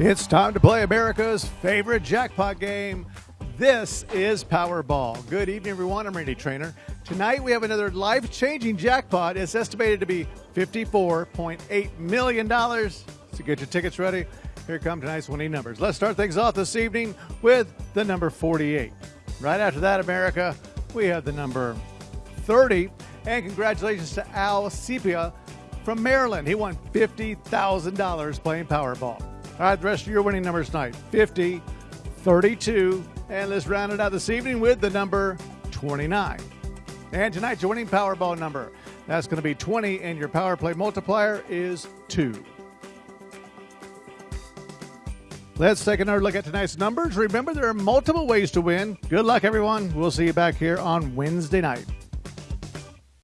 It's time to play America's favorite jackpot game. This is Powerball. Good evening, everyone. I'm Randy Traynor. Tonight we have another life changing jackpot. It's estimated to be $54.8 million. So get your tickets ready. Here come tonight's winning numbers. Let's start things off this evening with the number 48. Right after that, America, we have the number 30. And congratulations to Al Sepia from Maryland. He won $50,000 playing Powerball. All right, the rest of your winning numbers tonight 50, 32, and let's round it out this evening with the number 29. And tonight's your winning Powerball number. That's going to be 20, and your power play multiplier is 2. Let's take another look at tonight's numbers. Remember, there are multiple ways to win. Good luck, everyone. We'll see you back here on Wednesday night.